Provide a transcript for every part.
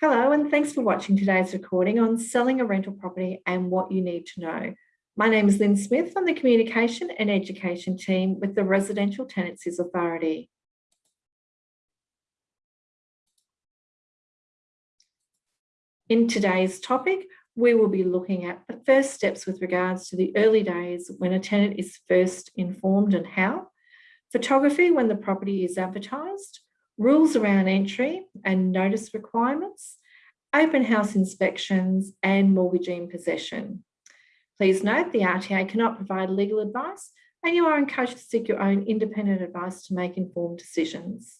Hello, and thanks for watching today's recording on selling a rental property and what you need to know. My name is Lynn Smith from the Communication and Education team with the Residential Tenancies Authority. In today's topic, we will be looking at the first steps with regards to the early days when a tenant is first informed and how, photography when the property is advertised, rules around entry and notice requirements, open house inspections and mortgagee in possession. Please note the RTA cannot provide legal advice and you are encouraged to seek your own independent advice to make informed decisions.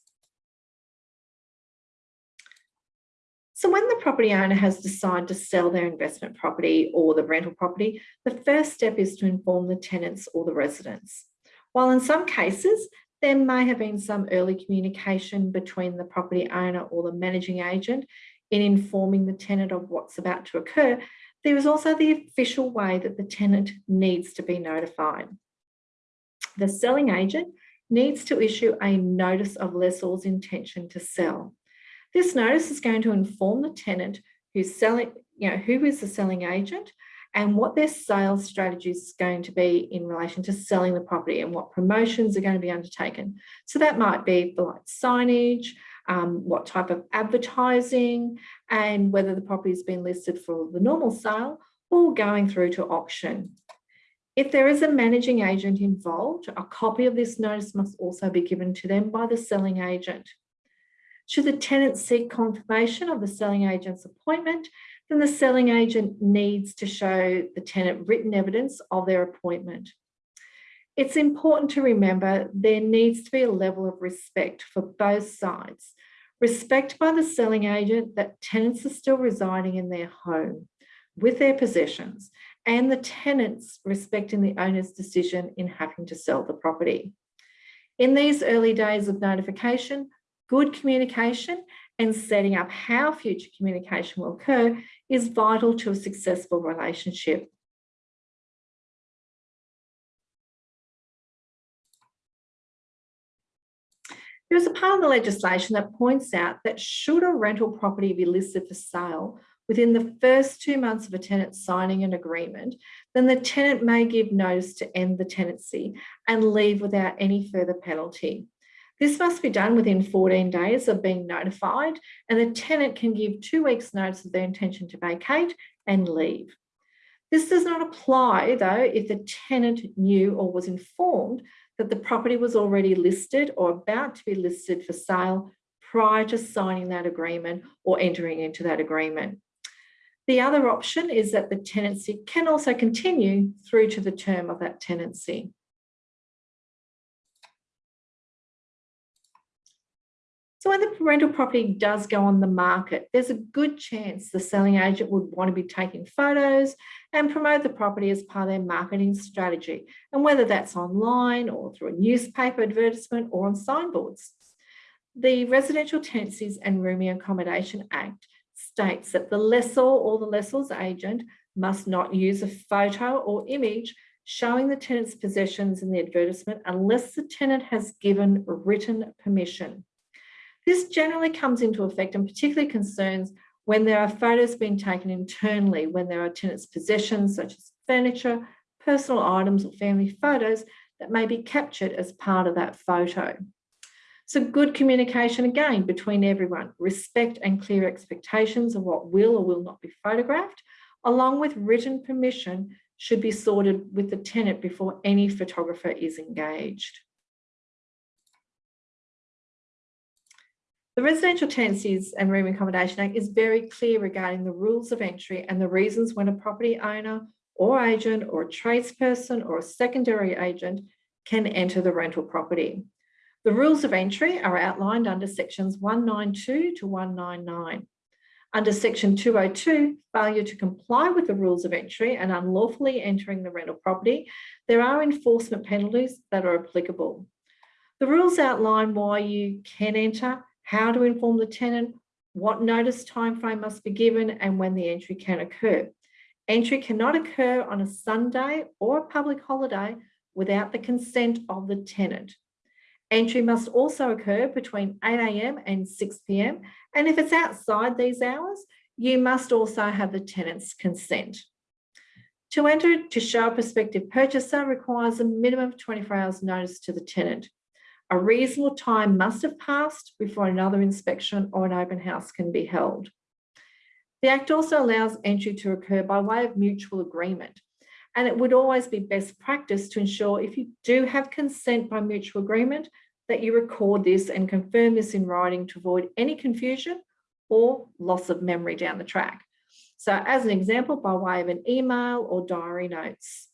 So when the property owner has decided to sell their investment property or the rental property, the first step is to inform the tenants or the residents. While in some cases, there may have been some early communication between the property owner or the managing agent in informing the tenant of what's about to occur, there is also the official way that the tenant needs to be notified. The selling agent needs to issue a notice of lessor's intention to sell. This notice is going to inform the tenant who's selling, you know, who is the selling agent and what their sales strategy is going to be in relation to selling the property and what promotions are going to be undertaken. So that might be for like signage, um, what type of advertising and whether the property has been listed for the normal sale or going through to auction. If there is a managing agent involved, a copy of this notice must also be given to them by the selling agent. Should the tenant seek confirmation of the selling agent's appointment, then the selling agent needs to show the tenant written evidence of their appointment. It's important to remember there needs to be a level of respect for both sides. Respect by the selling agent that tenants are still residing in their home with their possessions and the tenants respecting the owner's decision in having to sell the property. In these early days of notification, good communication and setting up how future communication will occur is vital to a successful relationship. There is a part of the legislation that points out that should a rental property be listed for sale within the first two months of a tenant signing an agreement, then the tenant may give notice to end the tenancy and leave without any further penalty. This must be done within 14 days of being notified and the tenant can give two weeks notice of their intention to vacate and leave. This does not apply though if the tenant knew or was informed that the property was already listed or about to be listed for sale prior to signing that agreement or entering into that agreement. The other option is that the tenancy can also continue through to the term of that tenancy. So when the rental property does go on the market, there's a good chance the selling agent would want to be taking photos and promote the property as part of their marketing strategy. And whether that's online or through a newspaper advertisement or on signboards. The Residential Tenancies and Rooming Accommodation Act states that the lessor or the lessor's agent must not use a photo or image showing the tenant's possessions in the advertisement unless the tenant has given written permission. This generally comes into effect and particularly concerns when there are photos being taken internally, when there are tenants' possessions such as furniture, personal items or family photos that may be captured as part of that photo. So good communication again between everyone, respect and clear expectations of what will or will not be photographed, along with written permission should be sorted with the tenant before any photographer is engaged. The Residential Tenancies and Room Accommodation Act is very clear regarding the rules of entry and the reasons when a property owner or agent or a tradesperson or a secondary agent can enter the rental property. The rules of entry are outlined under sections 192 to 199. Under section 202, failure to comply with the rules of entry and unlawfully entering the rental property, there are enforcement penalties that are applicable. The rules outline why you can enter how to inform the tenant, what notice timeframe must be given and when the entry can occur. Entry cannot occur on a Sunday or a public holiday without the consent of the tenant. Entry must also occur between 8am and 6pm. And if it's outside these hours, you must also have the tenant's consent. To enter to show a prospective purchaser requires a minimum of 24 hours notice to the tenant. A reasonable time must have passed before another inspection or an open house can be held. The Act also allows entry to occur by way of mutual agreement. And it would always be best practice to ensure if you do have consent by mutual agreement, that you record this and confirm this in writing to avoid any confusion or loss of memory down the track. So as an example, by way of an email or diary notes.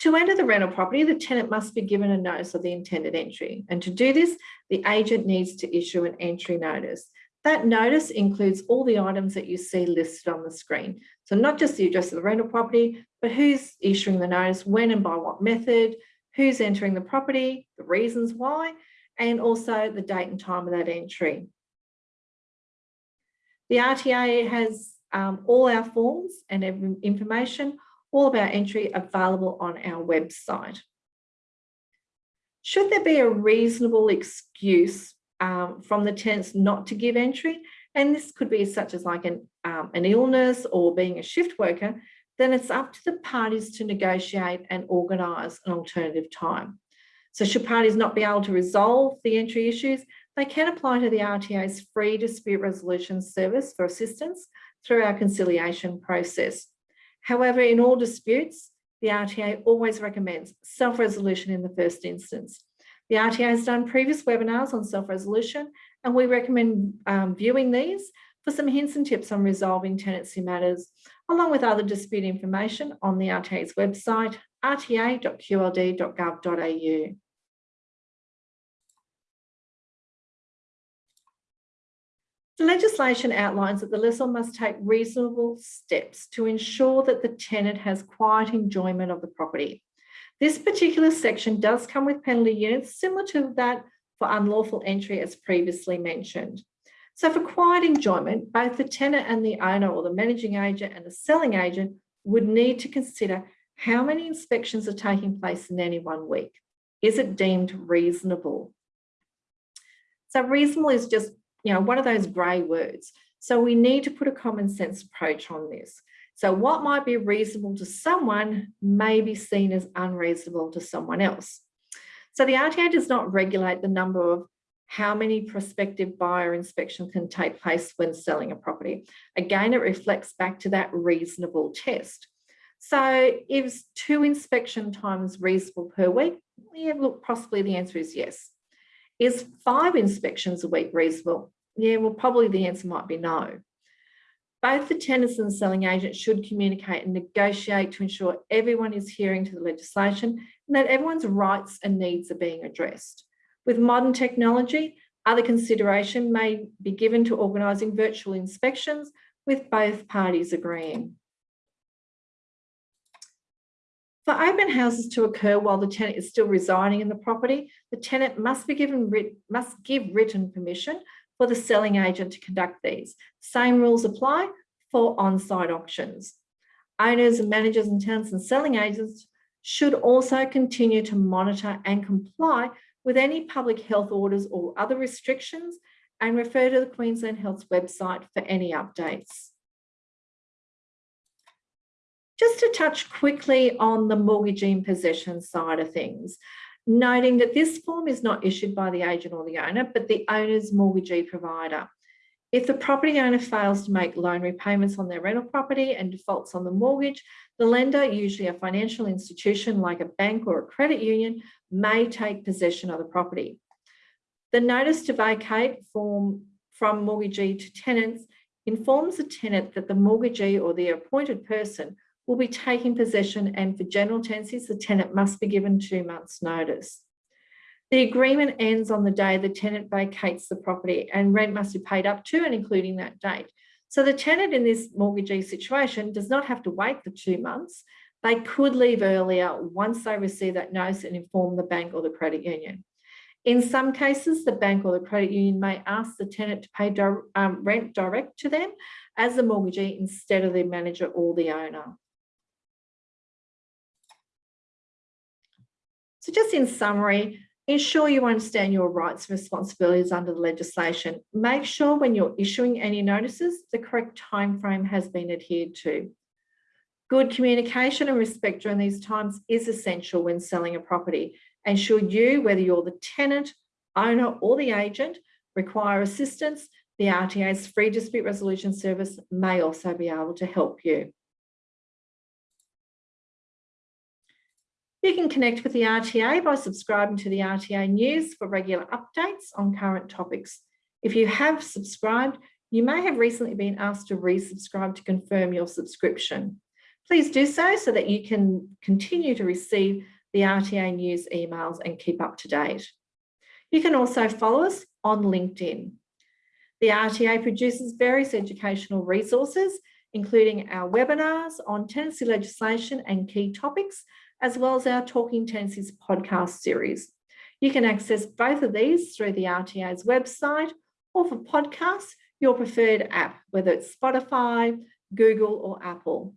To enter the rental property, the tenant must be given a notice of the intended entry. And to do this, the agent needs to issue an entry notice. That notice includes all the items that you see listed on the screen. So not just the address of the rental property, but who's issuing the notice, when and by what method, who's entering the property, the reasons why, and also the date and time of that entry. The RTA has um, all our forms and information, all of our entry available on our website. Should there be a reasonable excuse um, from the tenants not to give entry, and this could be such as like an, um, an illness or being a shift worker, then it's up to the parties to negotiate and organise an alternative time. So should parties not be able to resolve the entry issues, they can apply to the RTA's free dispute resolution service for assistance through our conciliation process. However, in all disputes, the RTA always recommends self-resolution in the first instance. The RTA has done previous webinars on self-resolution and we recommend um, viewing these for some hints and tips on resolving tenancy matters, along with other dispute information on the RTA's website, rta.qld.gov.au. The legislation outlines that the lessor must take reasonable steps to ensure that the tenant has quiet enjoyment of the property. This particular section does come with penalty units similar to that for unlawful entry as previously mentioned. So for quiet enjoyment, both the tenant and the owner or the managing agent and the selling agent would need to consider how many inspections are taking place in any one week. Is it deemed reasonable? So reasonable is just you know, one of those grey words. So we need to put a common sense approach on this. So what might be reasonable to someone may be seen as unreasonable to someone else. So the RTA does not regulate the number of how many prospective buyer inspections can take place when selling a property. Again, it reflects back to that reasonable test. So is two inspection times reasonable per week? Yeah, look, possibly the answer is yes. Is five inspections a week reasonable? Yeah, well, probably the answer might be no. Both the tenants and the selling agent should communicate and negotiate to ensure everyone is hearing to the legislation and that everyone's rights and needs are being addressed. With modern technology, other consideration may be given to organising virtual inspections with both parties agreeing. For open houses to occur while the tenant is still residing in the property, the tenant must be given must give written permission for the selling agent to conduct these. Same rules apply for on-site auctions. Owners and managers and tenants and selling agents should also continue to monitor and comply with any public health orders or other restrictions and refer to the Queensland Health's website for any updates. Just to touch quickly on the mortgagee in possession side of things, noting that this form is not issued by the agent or the owner, but the owner's mortgagee provider. If the property owner fails to make loan repayments on their rental property and defaults on the mortgage, the lender, usually a financial institution like a bank or a credit union, may take possession of the property. The notice to vacate form from mortgagee to tenants informs the tenant that the mortgagee or the appointed person will be taking possession and for general tenancies, the tenant must be given two months notice. The agreement ends on the day the tenant vacates the property and rent must be paid up to and including that date. So the tenant in this mortgagee situation does not have to wait for two months. They could leave earlier once they receive that notice and inform the bank or the credit union. In some cases, the bank or the credit union may ask the tenant to pay um, rent direct to them as the mortgagee instead of the manager or the owner. So just in summary, ensure you understand your rights and responsibilities under the legislation. Make sure when you're issuing any notices, the correct timeframe has been adhered to. Good communication and respect during these times is essential when selling a property. And should you, whether you're the tenant, owner or the agent, require assistance, the RTA's free dispute resolution service may also be able to help you. You can connect with the RTA by subscribing to the RTA news for regular updates on current topics. If you have subscribed, you may have recently been asked to resubscribe to confirm your subscription. Please do so so that you can continue to receive the RTA news emails and keep up to date. You can also follow us on LinkedIn. The RTA produces various educational resources, including our webinars on tenancy legislation and key topics, as well as our Talking Tenancies podcast series. You can access both of these through the RTA's website or for podcasts, your preferred app, whether it's Spotify, Google or Apple.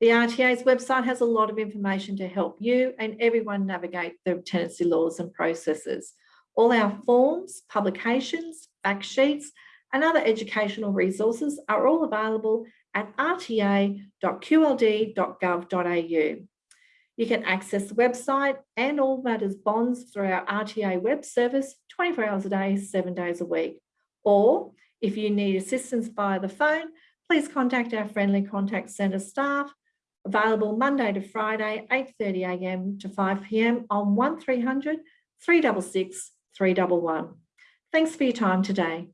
The RTA's website has a lot of information to help you and everyone navigate the tenancy laws and processes. All our forms, publications, fact sheets, and other educational resources are all available at rta.qld.gov.au. You can access the website and all matters bonds through our RTA web service 24 hours a day, seven days a week. Or if you need assistance via the phone, please contact our friendly contact centre staff available Monday to Friday, 8.30am to 5pm on 1300 366 311. Thanks for your time today.